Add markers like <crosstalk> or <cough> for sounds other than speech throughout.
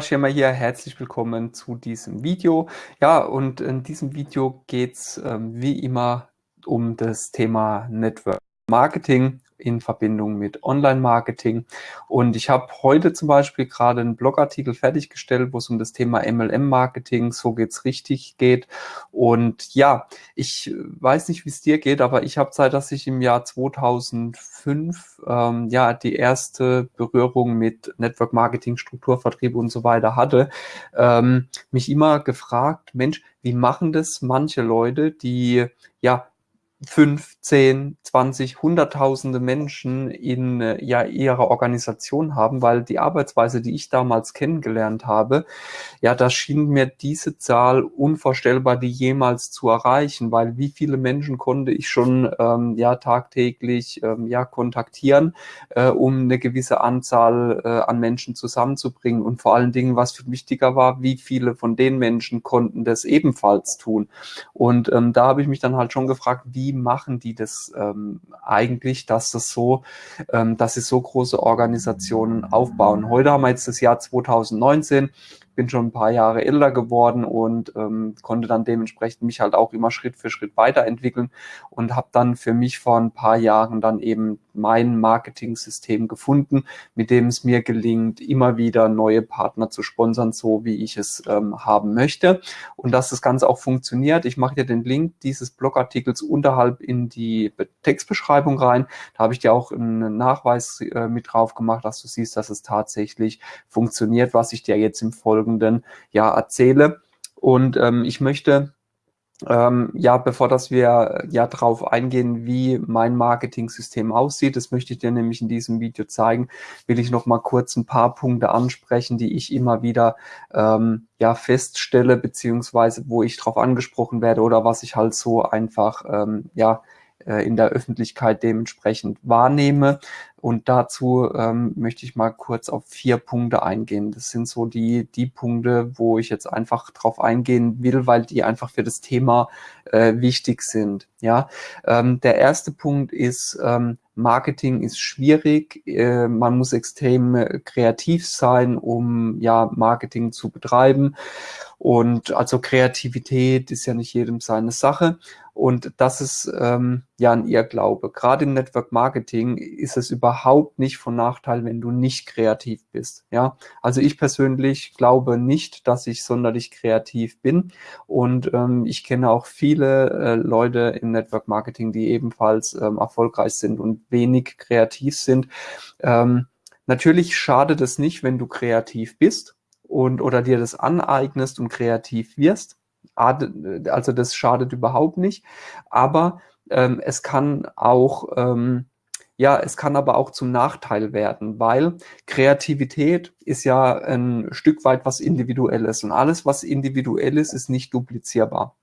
Schirmer hier, herzlich willkommen zu diesem Video. Ja, und in diesem Video geht es ähm, wie immer um das Thema Network Marketing in Verbindung mit Online-Marketing. Und ich habe heute zum Beispiel gerade einen Blogartikel fertiggestellt, wo es um das Thema MLM-Marketing, so geht's richtig geht. Und ja, ich weiß nicht, wie es dir geht, aber ich habe Zeit, dass ich im Jahr 2005 ähm, ja die erste Berührung mit Network Marketing, Strukturvertrieb und so weiter hatte, ähm, mich immer gefragt, Mensch, wie machen das manche Leute, die ja fünf, zehn, zwanzig, hunderttausende Menschen in äh, ja, ihrer Organisation haben, weil die Arbeitsweise, die ich damals kennengelernt habe, ja, da schien mir diese Zahl unvorstellbar, die jemals zu erreichen, weil wie viele Menschen konnte ich schon ähm, ja tagtäglich ähm, ja kontaktieren, äh, um eine gewisse Anzahl äh, an Menschen zusammenzubringen und vor allen Dingen, was viel wichtiger war, wie viele von den Menschen konnten das ebenfalls tun. Und ähm, da habe ich mich dann halt schon gefragt, wie machen die das ähm, eigentlich, dass das so, ähm, dass sie so große Organisationen aufbauen. Heute haben wir jetzt das Jahr 2019 bin schon ein paar Jahre älter geworden und ähm, konnte dann dementsprechend mich halt auch immer Schritt für Schritt weiterentwickeln und habe dann für mich vor ein paar Jahren dann eben mein Marketing-System gefunden, mit dem es mir gelingt, immer wieder neue Partner zu sponsern, so wie ich es ähm, haben möchte. Und dass das Ganze auch funktioniert, ich mache dir den Link dieses Blogartikels unterhalb in die Textbeschreibung rein. Da habe ich dir auch einen Nachweis äh, mit drauf gemacht, dass du siehst, dass es tatsächlich funktioniert, was ich dir jetzt im Folgenden folgenden ja erzähle. Und ähm, ich möchte ähm, ja, bevor dass wir ja darauf eingehen, wie mein Marketing-System aussieht, das möchte ich dir nämlich in diesem Video zeigen, will ich noch mal kurz ein paar Punkte ansprechen, die ich immer wieder ähm, ja feststelle, beziehungsweise wo ich darauf angesprochen werde oder was ich halt so einfach ähm, ja äh, in der Öffentlichkeit dementsprechend wahrnehme. Und dazu ähm, möchte ich mal kurz auf vier Punkte eingehen. Das sind so die, die Punkte, wo ich jetzt einfach drauf eingehen will, weil die einfach für das Thema äh, wichtig sind. Ja, ähm, der erste Punkt ist, ähm, Marketing ist schwierig. Äh, man muss extrem äh, kreativ sein, um ja Marketing zu betreiben. Und also Kreativität ist ja nicht jedem seine Sache. Und das ist ähm, ja ein Irrglaube. Gerade im Network Marketing ist es überhaupt nicht von Nachteil, wenn du nicht kreativ bist. Ja, also ich persönlich glaube nicht, dass ich sonderlich kreativ bin. Und ähm, ich kenne auch viele äh, Leute im Network Marketing, die ebenfalls ähm, erfolgreich sind und wenig kreativ sind. Ähm, natürlich schadet es nicht, wenn du kreativ bist und oder dir das aneignest und kreativ wirst also das schadet überhaupt nicht. Aber ähm, es kann auch, ähm, ja, es kann aber auch zum Nachteil werden, weil Kreativität ist ja ein Stück weit was Individuelles und alles, was individuell ist, ist nicht duplizierbar.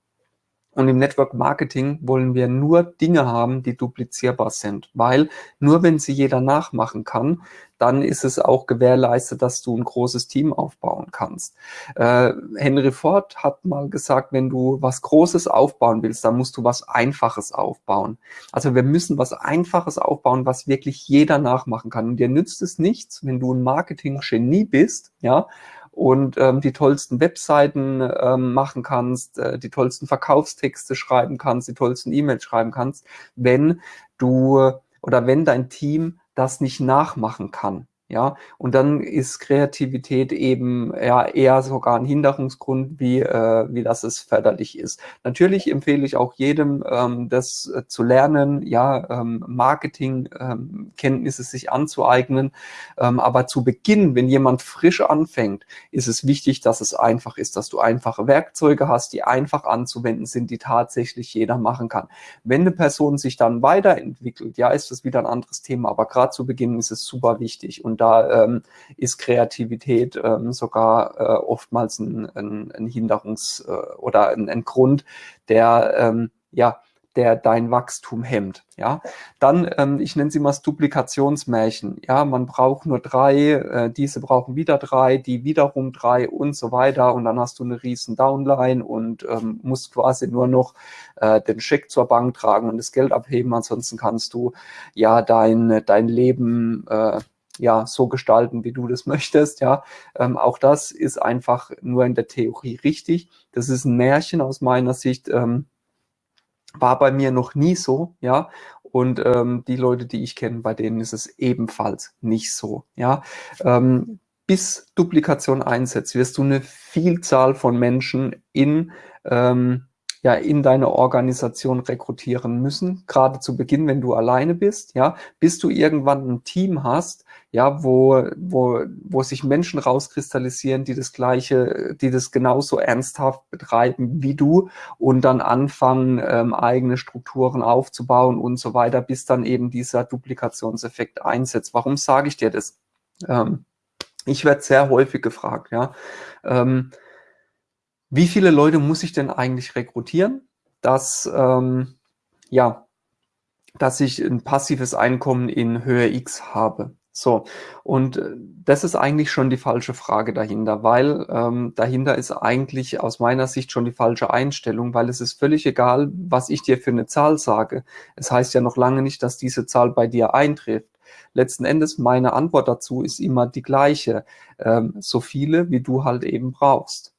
Und im Network Marketing wollen wir nur Dinge haben, die duplizierbar sind, weil nur wenn sie jeder nachmachen kann, dann ist es auch gewährleistet, dass du ein großes Team aufbauen kannst. Äh, Henry Ford hat mal gesagt, wenn du was Großes aufbauen willst, dann musst du was Einfaches aufbauen. Also wir müssen was Einfaches aufbauen, was wirklich jeder nachmachen kann. Und dir nützt es nichts, wenn du ein Marketing-Genie bist, ja, und ähm, die tollsten Webseiten ähm, machen kannst, äh, die tollsten Verkaufstexte schreiben kannst, die tollsten E-Mails schreiben kannst, wenn du oder wenn dein Team das nicht nachmachen kann. Ja, und dann ist Kreativität eben ja, eher sogar ein Hinderungsgrund, wie, äh, wie das es förderlich ist. Natürlich empfehle ich auch jedem, ähm, das äh, zu lernen, ja, ähm, Marketingkenntnisse ähm, sich anzueignen. Ähm, aber zu Beginn, wenn jemand frisch anfängt, ist es wichtig, dass es einfach ist, dass du einfache Werkzeuge hast, die einfach anzuwenden sind, die tatsächlich jeder machen kann. Wenn eine Person sich dann weiterentwickelt, ja, ist das wieder ein anderes Thema. Aber gerade zu Beginn ist es super wichtig. Und da ähm, ist Kreativität ähm, sogar äh, oftmals ein, ein, ein Hinderungs- äh, oder ein, ein Grund, der ähm, ja der dein Wachstum hemmt. Ja, dann, ähm, ich nenne sie mal Duplikationsmärchen. Ja, man braucht nur drei, äh, diese brauchen wieder drei, die wiederum drei und so weiter. Und dann hast du eine riesen Downline und ähm, musst quasi nur noch äh, den Scheck zur Bank tragen und das Geld abheben. Ansonsten kannst du ja dein, dein Leben äh, ja, so gestalten, wie du das <laughs> möchtest, ja. Ähm, auch das ist einfach nur in der Theorie richtig. Das ist ein Märchen aus meiner Sicht, ähm, war bei mir noch nie so, ja. Und ähm, die Leute, die ich kenne, bei denen ist es ebenfalls nicht so, ja. Ähm, bis Duplikation einsetzt, wirst du eine Vielzahl von Menschen in ähm, ja in deine Organisation rekrutieren müssen, gerade zu Beginn, wenn du alleine bist, ja, bis du irgendwann ein Team hast, ja, wo, wo, wo sich Menschen rauskristallisieren, die das Gleiche, die das genauso ernsthaft betreiben wie du und dann anfangen, ähm, eigene Strukturen aufzubauen und so weiter, bis dann eben dieser Duplikationseffekt einsetzt. Warum sage ich dir das? Ähm, ich werde sehr häufig gefragt, ja. Ähm, wie viele Leute muss ich denn eigentlich rekrutieren, dass, ähm, ja, dass ich ein passives Einkommen in Höhe X habe? So, und äh, das ist eigentlich schon die falsche Frage dahinter, weil ähm, dahinter ist eigentlich aus meiner Sicht schon die falsche Einstellung, weil es ist völlig egal, was ich dir für eine Zahl sage. Es heißt ja noch lange nicht, dass diese Zahl bei dir eintrifft. Letzten Endes, meine Antwort dazu ist immer die gleiche. Ähm, so viele, wie du halt eben brauchst.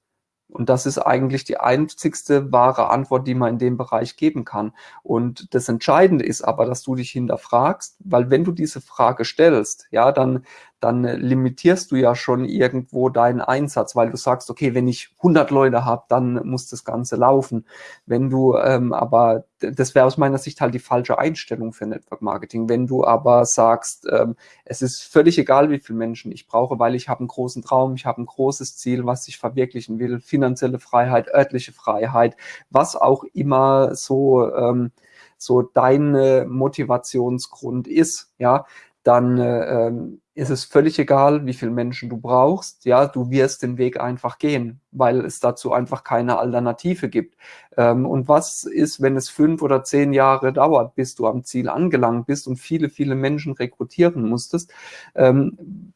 Und das ist eigentlich die einzigste wahre Antwort, die man in dem Bereich geben kann. Und das Entscheidende ist aber, dass du dich hinterfragst, weil wenn du diese Frage stellst, ja, dann, dann limitierst du ja schon irgendwo deinen Einsatz, weil du sagst, okay, wenn ich 100 Leute habe, dann muss das Ganze laufen. Wenn du ähm, aber, das wäre aus meiner Sicht halt die falsche Einstellung für Network Marketing. Wenn du aber sagst, ähm, es ist völlig egal, wie viele Menschen ich brauche, weil ich habe einen großen Traum, ich habe ein großes Ziel, was ich verwirklichen will, finanzielle Freiheit, örtliche Freiheit, was auch immer so, ähm, so dein Motivationsgrund ist, ja, dann äh, ähm, ist es völlig egal, wie viele Menschen du brauchst. Ja, du wirst den Weg einfach gehen, weil es dazu einfach keine Alternative gibt. Ähm, und was ist, wenn es fünf oder zehn Jahre dauert, bis du am Ziel angelangt bist und viele, viele Menschen rekrutieren musstest? Ähm,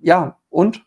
ja, und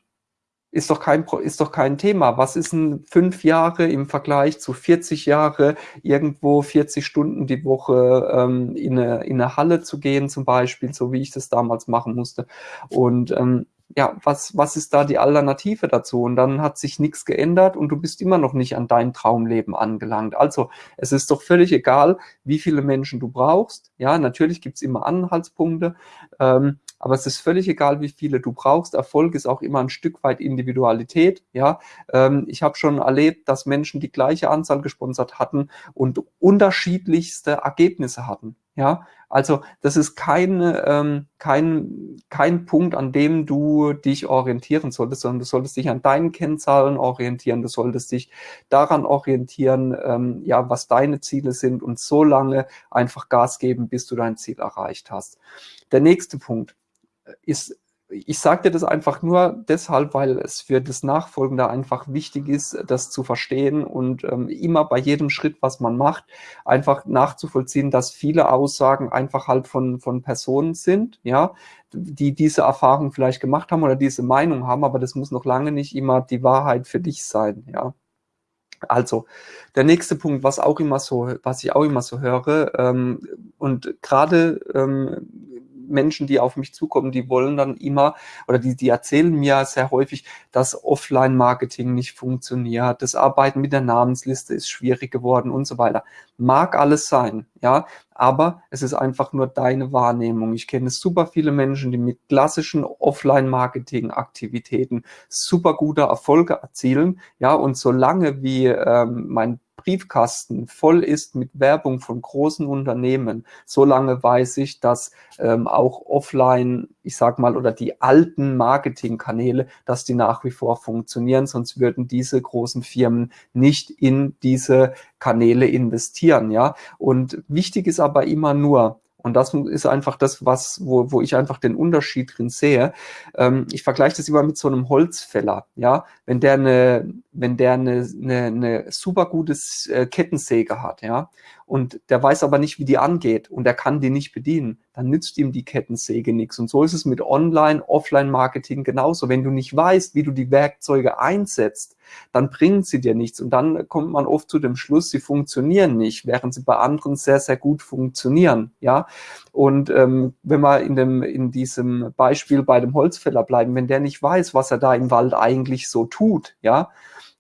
ist doch kein, ist doch kein Thema. Was ist denn fünf Jahre im Vergleich zu 40 Jahre, irgendwo 40 Stunden die Woche ähm, in, eine, in eine Halle zu gehen zum Beispiel, so wie ich das damals machen musste. Und ähm, ja, was, was ist da die Alternative dazu? Und dann hat sich nichts geändert und du bist immer noch nicht an dein Traumleben angelangt. Also es ist doch völlig egal, wie viele Menschen du brauchst. Ja, natürlich gibt's immer Anhaltspunkte. Ähm, aber es ist völlig egal, wie viele du brauchst. Erfolg ist auch immer ein Stück weit Individualität. Ja, ähm, ich habe schon erlebt, dass Menschen die gleiche Anzahl gesponsert hatten und unterschiedlichste Ergebnisse hatten. Ja, also das ist kein, ähm, kein, kein Punkt, an dem du dich orientieren solltest, sondern du solltest dich an deinen Kennzahlen orientieren, du solltest dich daran orientieren, ähm, ja, was deine Ziele sind und so lange einfach Gas geben, bis du dein Ziel erreicht hast. Der nächste Punkt, ist, ich sage dir das einfach nur deshalb, weil es für das Nachfolgende einfach wichtig ist, das zu verstehen und ähm, immer bei jedem Schritt, was man macht, einfach nachzuvollziehen, dass viele Aussagen einfach halt von, von Personen sind, ja, die diese Erfahrung vielleicht gemacht haben oder diese Meinung haben, aber das muss noch lange nicht immer die Wahrheit für dich sein, ja. Also, der nächste Punkt, was auch immer so, was ich auch immer so höre, ähm, und gerade ähm, Menschen, die auf mich zukommen, die wollen dann immer oder die, die erzählen mir sehr häufig, dass Offline-Marketing nicht funktioniert, das Arbeiten mit der Namensliste ist schwierig geworden und so weiter. Mag alles sein, ja, aber es ist einfach nur deine Wahrnehmung. Ich kenne super viele Menschen, die mit klassischen Offline-Marketing-Aktivitäten super gute Erfolge erzielen, ja, und solange wie ähm, mein Briefkasten voll ist mit Werbung von großen Unternehmen, solange weiß ich, dass ähm, auch offline, ich sag mal, oder die alten Marketingkanäle, dass die nach wie vor funktionieren, sonst würden diese großen Firmen nicht in diese Kanäle investieren, ja. Und wichtig ist aber immer nur, und das ist einfach das, was, wo, wo ich einfach den Unterschied drin sehe. Ähm, ich vergleiche das immer mit so einem Holzfäller. Ja, wenn der eine, wenn der eine, eine, eine super gute äh, Kettensäge hat, ja, und der weiß aber nicht, wie die angeht und er kann die nicht bedienen, dann nützt ihm die Kettensäge nichts. Und so ist es mit Online-, Offline-Marketing genauso. Wenn du nicht weißt, wie du die Werkzeuge einsetzt, dann bringen sie dir nichts. Und dann kommt man oft zu dem Schluss, sie funktionieren nicht, während sie bei anderen sehr, sehr gut funktionieren. Ja, Und ähm, wenn wir in, dem, in diesem Beispiel bei dem Holzfäller bleiben, wenn der nicht weiß, was er da im Wald eigentlich so tut, ja,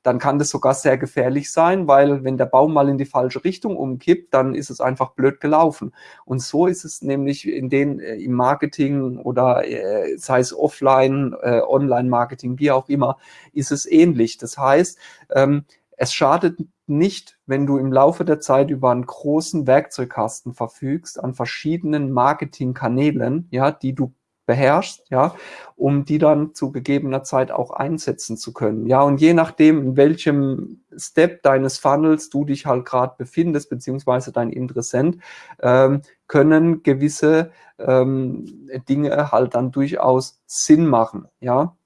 dann kann das sogar sehr gefährlich sein, weil wenn der Baum mal in die falsche Richtung umkippt, dann ist es einfach blöd gelaufen. Und so ist es nämlich in den äh, im Marketing oder äh, sei es offline, äh, Online-Marketing, wie auch immer, ist es ähnlich. Das heißt, ähm, es schadet nicht, wenn du im Laufe der Zeit über einen großen Werkzeugkasten verfügst an verschiedenen Marketingkanälen, ja, die du beherrschst, ja, um die dann zu gegebener Zeit auch einsetzen zu können. Ja, und je nachdem, in welchem Step deines Funnels du dich halt gerade befindest, beziehungsweise dein Interessent, ähm, können gewisse ähm, Dinge halt dann durchaus Sinn machen, ja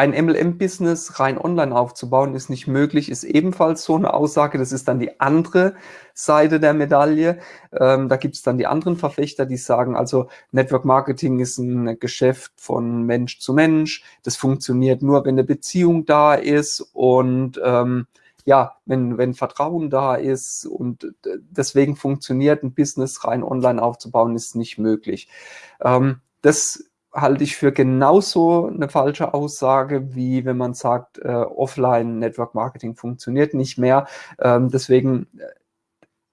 ein MLM-Business rein online aufzubauen, ist nicht möglich, ist ebenfalls so eine Aussage. Das ist dann die andere Seite der Medaille. Ähm, da gibt es dann die anderen Verfechter, die sagen, also Network Marketing ist ein Geschäft von Mensch zu Mensch. Das funktioniert nur, wenn eine Beziehung da ist und ähm, ja, wenn, wenn Vertrauen da ist und deswegen funktioniert ein Business rein online aufzubauen, ist nicht möglich. Ähm, das halte ich für genauso eine falsche Aussage, wie wenn man sagt, äh, Offline Network Marketing funktioniert nicht mehr. Ähm, deswegen, äh,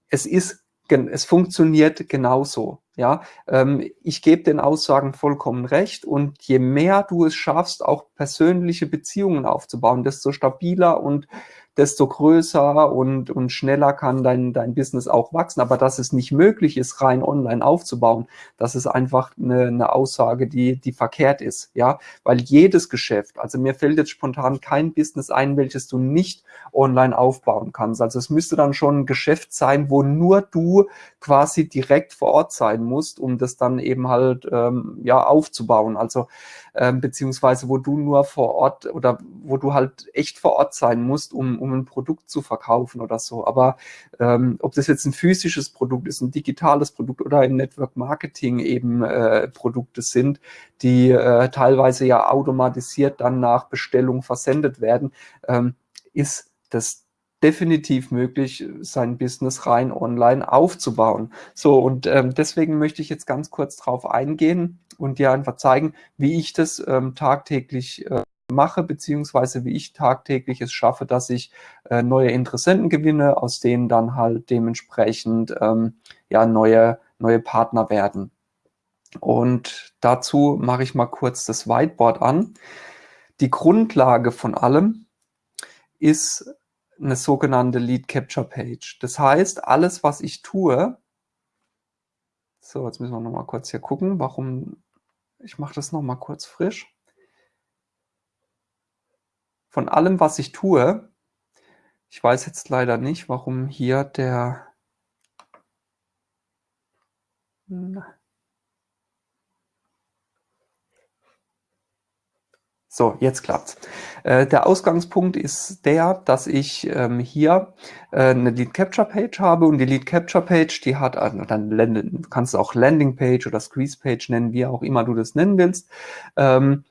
es ist, es funktioniert genauso. Ja, ähm, ich gebe den Aussagen vollkommen recht und je mehr du es schaffst, auch persönliche Beziehungen aufzubauen, desto stabiler und desto größer und, und schneller kann dein, dein Business auch wachsen. Aber dass es nicht möglich ist, rein online aufzubauen, das ist einfach eine, eine Aussage, die, die verkehrt ist. Ja, weil jedes Geschäft, also mir fällt jetzt spontan kein Business ein, welches du nicht online aufbauen kannst. Also es müsste dann schon ein Geschäft sein, wo nur du quasi direkt vor Ort sein musst, um das dann eben halt ähm, ja aufzubauen. Also ähm, beziehungsweise wo du nur vor Ort oder wo du halt echt vor Ort sein musst, um, um ein Produkt zu verkaufen oder so. Aber ähm, ob das jetzt ein physisches Produkt ist, ein digitales Produkt oder im Network Marketing eben äh, Produkte sind, die äh, teilweise ja automatisiert dann nach Bestellung versendet werden, ähm, ist das definitiv möglich, sein Business rein online aufzubauen. So, und ähm, deswegen möchte ich jetzt ganz kurz drauf eingehen und dir einfach zeigen, wie ich das ähm, tagtäglich äh, mache, beziehungsweise wie ich tagtäglich es schaffe, dass ich äh, neue Interessenten gewinne, aus denen dann halt dementsprechend ähm, ja neue, neue Partner werden. Und dazu mache ich mal kurz das Whiteboard an. Die Grundlage von allem ist eine sogenannte Lead Capture Page. Das heißt, alles, was ich tue, so, jetzt müssen wir noch mal kurz hier gucken, warum, ich mache das noch mal kurz frisch. Von allem, was ich tue, ich weiß jetzt leider nicht, warum hier der, So, jetzt klappt's. Äh, der Ausgangspunkt ist der, dass ich ähm, hier äh, eine Lead Capture Page habe und die Lead Capture Page, die hat, also dann du kannst du auch Landing Page oder Squeeze Page nennen, wie auch immer du das nennen willst. Ähm,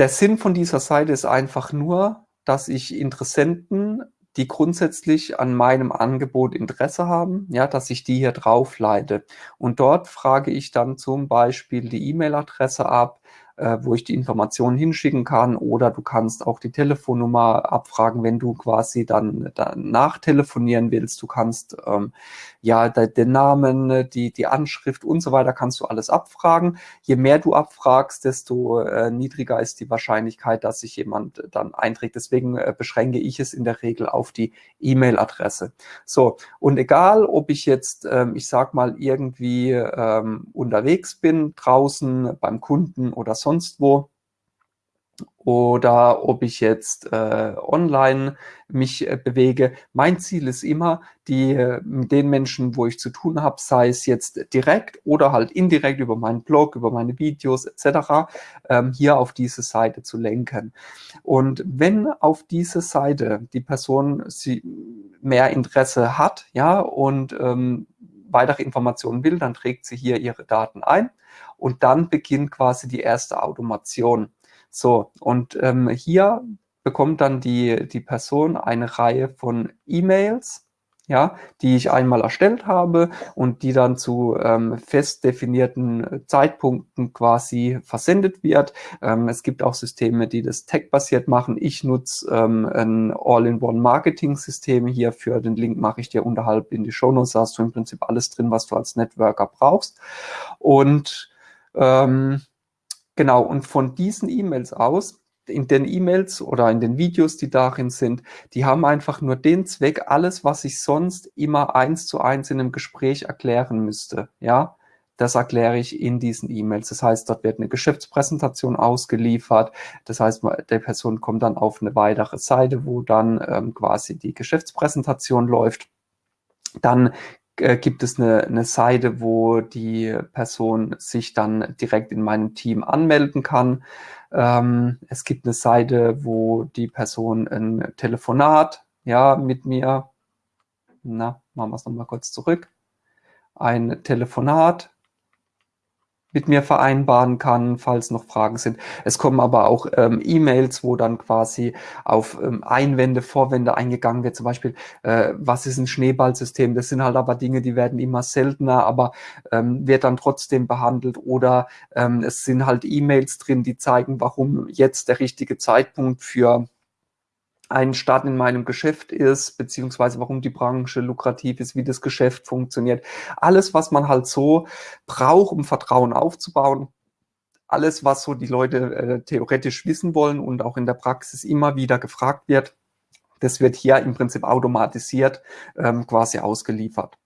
der Sinn von dieser Seite ist einfach nur, dass ich Interessenten die grundsätzlich an meinem Angebot Interesse haben, ja, dass ich die hier drauf leite. Und dort frage ich dann zum Beispiel die E-Mail-Adresse ab, äh, wo ich die Informationen hinschicken kann oder du kannst auch die Telefonnummer abfragen, wenn du quasi dann, dann nachtelefonieren willst. Du kannst ähm, ja den Namen, die, die Anschrift und so weiter kannst du alles abfragen. Je mehr du abfragst, desto äh, niedriger ist die Wahrscheinlichkeit, dass sich jemand dann einträgt. Deswegen äh, beschränke ich es in der Regel auf die E-Mail-Adresse. So, und egal, ob ich jetzt, ähm, ich sag mal, irgendwie ähm, unterwegs bin, draußen beim Kunden oder sonst wo, oder ob ich jetzt äh, online mich äh, bewege. Mein Ziel ist immer, die äh, den Menschen, wo ich zu tun habe, sei es jetzt direkt oder halt indirekt über meinen Blog, über meine Videos etc., ähm, hier auf diese Seite zu lenken. Und wenn auf diese Seite die Person sie mehr Interesse hat, ja, und ähm, weitere Informationen will, dann trägt sie hier ihre Daten ein und dann beginnt quasi die erste Automation. So, und ähm, hier bekommt dann die, die Person eine Reihe von E-Mails, ja, die ich einmal erstellt habe und die dann zu ähm, fest definierten Zeitpunkten quasi versendet wird. Ähm, es gibt auch Systeme, die das Tag-basiert machen. Ich nutze ähm, ein All-in-One-Marketing-System hier. Für den Link mache ich dir unterhalb in die Show Notes. Da hast du im Prinzip alles drin, was du als Networker brauchst. Und ähm, Genau, und von diesen E-Mails aus, in den E-Mails oder in den Videos, die darin sind, die haben einfach nur den Zweck, alles, was ich sonst immer eins zu eins in einem Gespräch erklären müsste, ja, das erkläre ich in diesen E-Mails. Das heißt, dort wird eine Geschäftspräsentation ausgeliefert. Das heißt, der Person kommt dann auf eine weitere Seite, wo dann ähm, quasi die Geschäftspräsentation läuft. Dann äh, gibt es eine, eine Seite, wo die Person sich dann direkt in meinem Team anmelden kann. Ähm, es gibt eine Seite, wo die Person ein Telefonat ja, mit mir, na, machen wir es nochmal kurz zurück, ein Telefonat mit mir vereinbaren kann, falls noch Fragen sind. Es kommen aber auch ähm, E-Mails, wo dann quasi auf ähm, Einwände, Vorwände eingegangen wird. Zum Beispiel, äh, was ist ein Schneeballsystem? Das sind halt aber Dinge, die werden immer seltener, aber ähm, wird dann trotzdem behandelt. Oder ähm, es sind halt E-Mails drin, die zeigen, warum jetzt der richtige Zeitpunkt für ein Start in meinem Geschäft ist, beziehungsweise warum die Branche lukrativ ist, wie das Geschäft funktioniert. Alles, was man halt so braucht, um Vertrauen aufzubauen. Alles, was so die Leute äh, theoretisch wissen wollen und auch in der Praxis immer wieder gefragt wird, das wird hier im Prinzip automatisiert ähm, quasi ausgeliefert.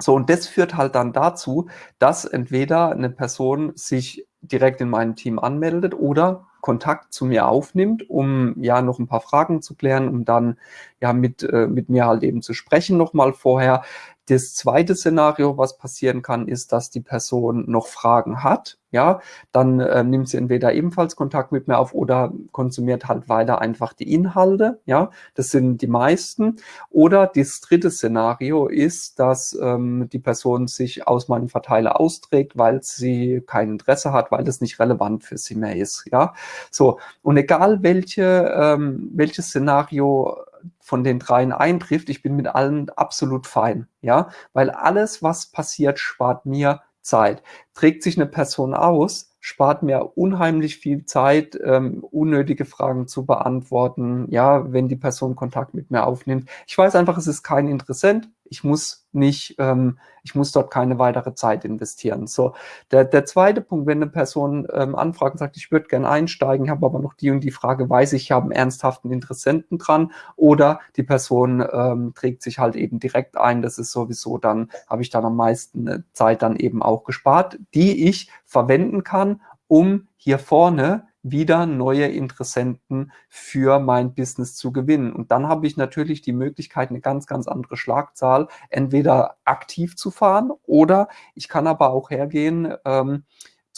So, und das führt halt dann dazu, dass entweder eine Person sich direkt in meinem Team anmeldet oder Kontakt zu mir aufnimmt, um ja noch ein paar Fragen zu klären, um dann ja mit, äh, mit mir halt eben zu sprechen nochmal vorher. Das zweite Szenario, was passieren kann, ist, dass die Person noch Fragen hat. Ja, dann äh, nimmt sie entweder ebenfalls Kontakt mit mir auf oder konsumiert halt weiter einfach die Inhalte. Ja, das sind die meisten. Oder das dritte Szenario ist, dass ähm, die Person sich aus meinem Verteiler austrägt, weil sie kein Interesse hat, weil das nicht relevant für sie mehr ist. Ja, so. Und egal welche, ähm, welches Szenario von den dreien eintrifft, ich bin mit allen absolut fein, ja, weil alles, was passiert, spart mir Zeit. Trägt sich eine Person aus, spart mir unheimlich viel Zeit, ähm, unnötige Fragen zu beantworten, ja, wenn die Person Kontakt mit mir aufnimmt. Ich weiß einfach, es ist kein Interessent, ich muss nicht, ähm, ich muss dort keine weitere Zeit investieren. So, der, der zweite Punkt, wenn eine Person ähm, anfragt und sagt, ich würde gerne einsteigen, habe aber noch die und die Frage, weiß ich, ich habe einen ernsthaften Interessenten dran oder die Person ähm, trägt sich halt eben direkt ein, das ist sowieso dann, habe ich dann am meisten äh, Zeit dann eben auch gespart, die ich verwenden kann, um hier vorne wieder neue Interessenten für mein Business zu gewinnen. Und dann habe ich natürlich die Möglichkeit, eine ganz, ganz andere Schlagzahl entweder aktiv zu fahren oder ich kann aber auch hergehen, ähm,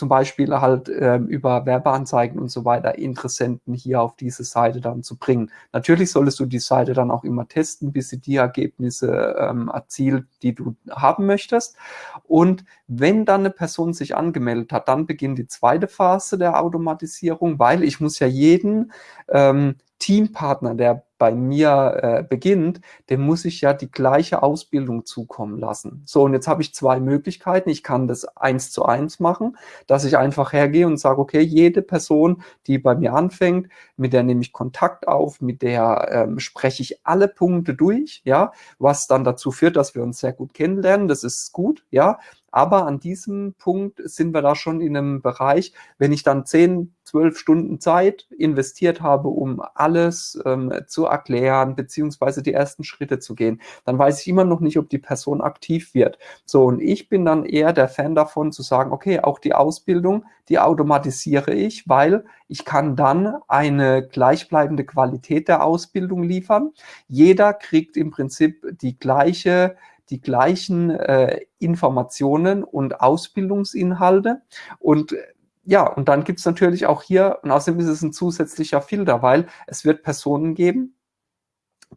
zum Beispiel halt ähm, über Werbeanzeigen und so weiter Interessenten hier auf diese Seite dann zu bringen. Natürlich solltest du die Seite dann auch immer testen, bis sie die Ergebnisse ähm, erzielt, die du haben möchtest. Und wenn dann eine Person sich angemeldet hat, dann beginnt die zweite Phase der Automatisierung, weil ich muss ja jeden ähm, Teampartner, der bei mir äh, beginnt, dem muss ich ja die gleiche Ausbildung zukommen lassen. So, und jetzt habe ich zwei Möglichkeiten. Ich kann das eins zu eins machen, dass ich einfach hergehe und sage, okay, jede Person, die bei mir anfängt, mit der nehme ich Kontakt auf, mit der ähm, spreche ich alle Punkte durch, ja, was dann dazu führt, dass wir uns sehr gut kennenlernen. Das ist gut, ja. Aber an diesem Punkt sind wir da schon in einem Bereich, wenn ich dann 10, zwölf Stunden Zeit investiert habe, um alles ähm, zu erklären, beziehungsweise die ersten Schritte zu gehen, dann weiß ich immer noch nicht, ob die Person aktiv wird. So, und ich bin dann eher der Fan davon zu sagen, okay, auch die Ausbildung, die automatisiere ich, weil ich kann dann eine gleichbleibende Qualität der Ausbildung liefern. Jeder kriegt im Prinzip die gleiche die gleichen äh, Informationen und Ausbildungsinhalte. Und ja, und dann gibt es natürlich auch hier, und außerdem ist es ein zusätzlicher Filter, weil es wird Personen geben,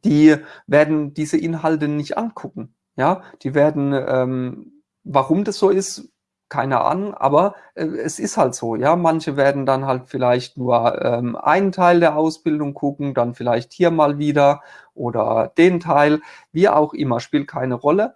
die werden diese Inhalte nicht angucken. Ja, die werden, ähm, warum das so ist, keine Ahnung, aber äh, es ist halt so, ja. Manche werden dann halt vielleicht nur ähm, einen Teil der Ausbildung gucken, dann vielleicht hier mal wieder oder den Teil, wie auch immer, spielt keine Rolle.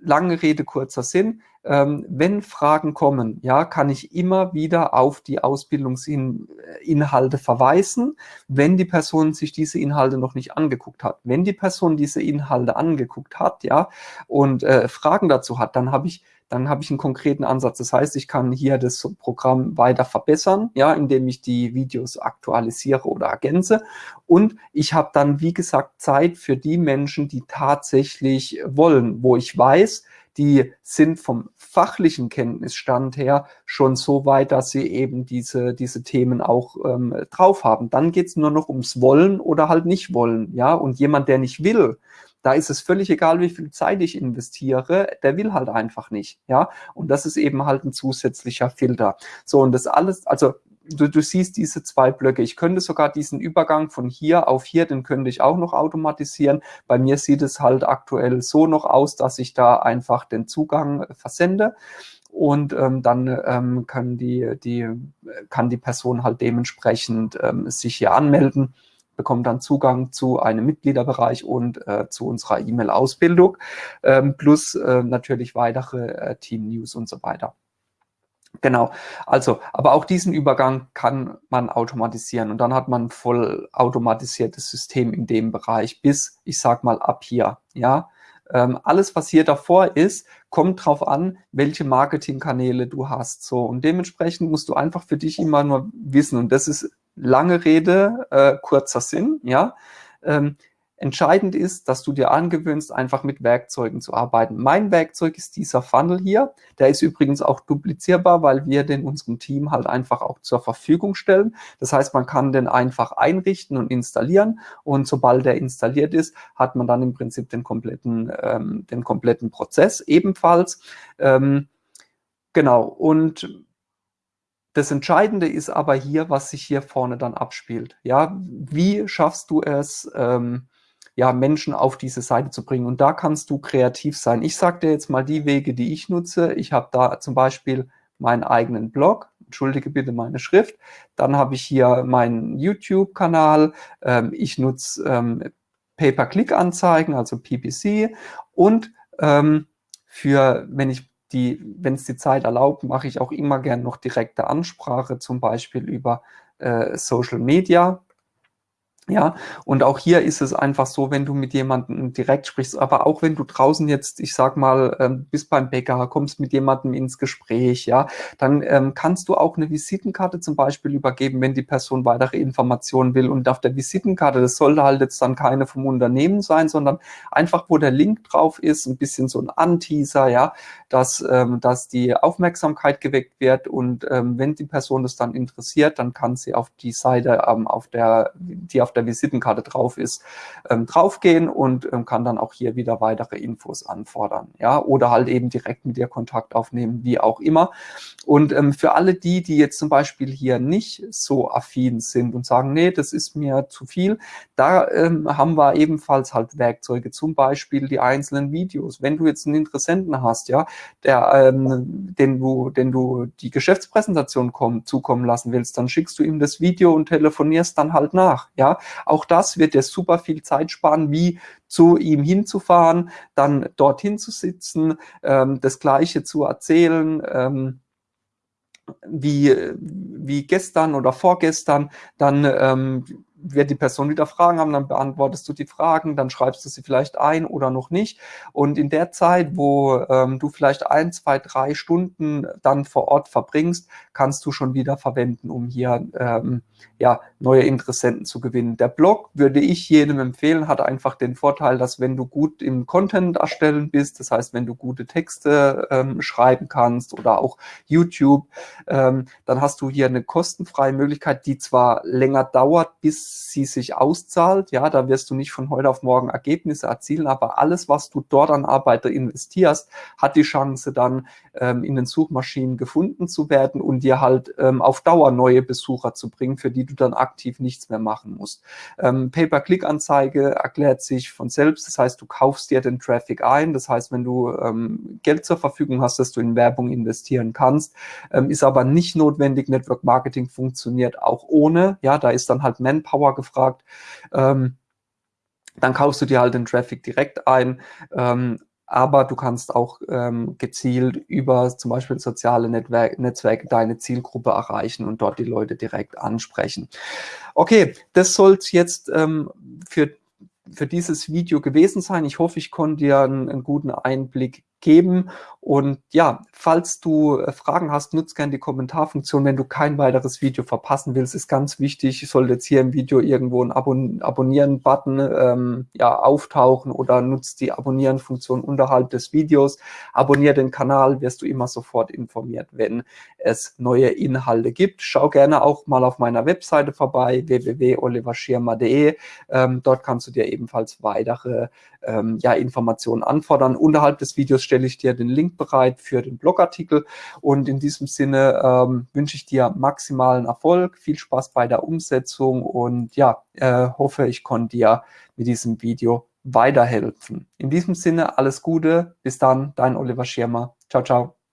Lange Rede, kurzer Sinn. Ähm, wenn Fragen kommen, ja, kann ich immer wieder auf die Ausbildungsinhalte verweisen, wenn die Person sich diese Inhalte noch nicht angeguckt hat. Wenn die Person diese Inhalte angeguckt hat, ja, und äh, Fragen dazu hat, dann habe ich dann habe ich einen konkreten Ansatz. Das heißt, ich kann hier das Programm weiter verbessern, ja, indem ich die Videos aktualisiere oder ergänze. Und ich habe dann, wie gesagt, Zeit für die Menschen, die tatsächlich wollen, wo ich weiß, die sind vom fachlichen Kenntnisstand her schon so weit, dass sie eben diese, diese Themen auch ähm, drauf haben. Dann geht's nur noch ums Wollen oder halt nicht wollen. Ja, und jemand, der nicht will, da ist es völlig egal, wie viel Zeit ich investiere, der will halt einfach nicht, ja. Und das ist eben halt ein zusätzlicher Filter. So, und das alles, also du, du siehst diese zwei Blöcke. Ich könnte sogar diesen Übergang von hier auf hier, den könnte ich auch noch automatisieren. Bei mir sieht es halt aktuell so noch aus, dass ich da einfach den Zugang versende und ähm, dann ähm, kann, die, die, kann die Person halt dementsprechend ähm, sich hier anmelden bekommt dann Zugang zu einem Mitgliederbereich und äh, zu unserer E-Mail-Ausbildung, ähm, plus äh, natürlich weitere äh, Team-News und so weiter. Genau, also, aber auch diesen Übergang kann man automatisieren und dann hat man ein voll automatisiertes System in dem Bereich bis, ich sag mal, ab hier, ja. Ähm, alles, was hier davor ist, kommt drauf an, welche Marketingkanäle du hast. So und dementsprechend musst du einfach für dich immer nur wissen und das ist lange Rede, äh, kurzer Sinn, ja. Ähm, entscheidend ist, dass du dir angewöhnst, einfach mit Werkzeugen zu arbeiten. Mein Werkzeug ist dieser Funnel hier. Der ist übrigens auch duplizierbar, weil wir den unserem Team halt einfach auch zur Verfügung stellen. Das heißt, man kann den einfach einrichten und installieren und sobald der installiert ist, hat man dann im Prinzip den kompletten, ähm, den kompletten Prozess ebenfalls. Ähm, genau, und das Entscheidende ist aber hier, was sich hier vorne dann abspielt. Ja, wie schaffst du es, ähm, ja, Menschen auf diese Seite zu bringen? Und da kannst du kreativ sein. Ich sage dir jetzt mal die Wege, die ich nutze. Ich habe da zum Beispiel meinen eigenen Blog. Entschuldige bitte meine Schrift. Dann habe ich hier meinen YouTube-Kanal. Ähm, ich nutze ähm, Pay-per-Click-Anzeigen, also PPC. Und ähm, für, wenn ich die, wenn es die Zeit erlaubt, mache ich auch immer gern noch direkte Ansprache, zum Beispiel über äh, Social Media. Ja, und auch hier ist es einfach so, wenn du mit jemandem direkt sprichst, aber auch wenn du draußen jetzt, ich sag mal, ähm, bist beim Bäcker, kommst mit jemandem ins Gespräch, ja, dann ähm, kannst du auch eine Visitenkarte zum Beispiel übergeben, wenn die Person weitere Informationen will. Und auf der Visitenkarte, das sollte halt jetzt dann keine vom Unternehmen sein, sondern einfach, wo der Link drauf ist, ein bisschen so ein Anteaser, ja, dass, ähm, dass die Aufmerksamkeit geweckt wird. Und ähm, wenn die Person das dann interessiert, dann kann sie auf die Seite, ähm, auf der, die auf der Visitenkarte drauf ist, ähm, draufgehen und ähm, kann dann auch hier wieder weitere Infos anfordern. Ja, oder halt eben direkt mit dir Kontakt aufnehmen, wie auch immer. Und ähm, für alle die, die jetzt zum Beispiel hier nicht so affin sind und sagen, nee, das ist mir zu viel, da ähm, haben wir ebenfalls halt Werkzeuge, zum Beispiel die einzelnen Videos. Wenn du jetzt einen Interessenten hast, ja, der, ähm, den du, den du die Geschäftspräsentation kommen, zukommen lassen willst, dann schickst du ihm das Video und telefonierst dann halt nach, ja. Auch das wird dir super viel Zeit sparen, wie zu ihm hinzufahren, dann dorthin zu sitzen, ähm, das Gleiche zu erzählen, ähm, wie, wie gestern oder vorgestern, dann ähm, wird die Person wieder Fragen haben, dann beantwortest du die Fragen, dann schreibst du sie vielleicht ein oder noch nicht. Und in der Zeit, wo ähm, du vielleicht ein, zwei, drei Stunden dann vor Ort verbringst, kannst du schon wieder verwenden, um hier ähm, ja, neue Interessenten zu gewinnen. Der Blog würde ich jedem empfehlen, hat einfach den Vorteil, dass wenn du gut im Content erstellen bist, das heißt, wenn du gute Texte ähm, schreiben kannst oder auch YouTube, ähm, dann hast du hier eine kostenfreie Möglichkeit, die zwar länger dauert, bis sie sich auszahlt. Ja, da wirst du nicht von heute auf morgen Ergebnisse erzielen, aber alles, was du dort an Arbeiter investierst, hat die Chance dann ähm, in den Suchmaschinen gefunden zu werden und dir halt ähm, auf Dauer neue Besucher zu bringen, für die du dann aktiv nichts mehr machen musst. Ähm, Pay-per-Click-Anzeige erklärt sich von selbst. Das heißt, du kaufst dir den Traffic ein. Das heißt, wenn du ähm, Geld zur Verfügung hast, dass du in Werbung investieren kannst, ähm, ist aber nicht notwendig. Network Marketing funktioniert auch ohne. Ja, da ist dann halt Manpower gefragt. Ähm, dann kaufst du dir halt den Traffic direkt ein. Ähm, aber du kannst auch ähm, gezielt über zum Beispiel soziale Netzwerke, Netzwerke deine Zielgruppe erreichen und dort die Leute direkt ansprechen. Okay, das soll jetzt ähm, für, für dieses Video gewesen sein. Ich hoffe, ich konnte dir einen, einen guten Einblick geben. Und ja, falls du äh, Fragen hast, nutzt gerne die Kommentarfunktion. Wenn du kein weiteres Video verpassen willst, ist ganz wichtig, sollte jetzt hier im Video irgendwo ein Abon Abonnieren-Button ähm, ja, auftauchen oder nutzt die Abonnieren-Funktion unterhalb des Videos. Abonniere den Kanal, wirst du immer sofort informiert, wenn es neue Inhalte gibt. Schau gerne auch mal auf meiner Webseite vorbei, www.oliverschirmer.de. Ähm, dort kannst du dir ebenfalls weitere ähm, ja, Informationen anfordern. Unterhalb des Videos stelle ich dir den Link bereit für den Blogartikel und in diesem Sinne ähm, wünsche ich dir maximalen Erfolg, viel Spaß bei der Umsetzung und ja, äh, hoffe, ich konnte dir mit diesem Video weiterhelfen. In diesem Sinne alles Gute, bis dann, dein Oliver Schirmer. Ciao, ciao.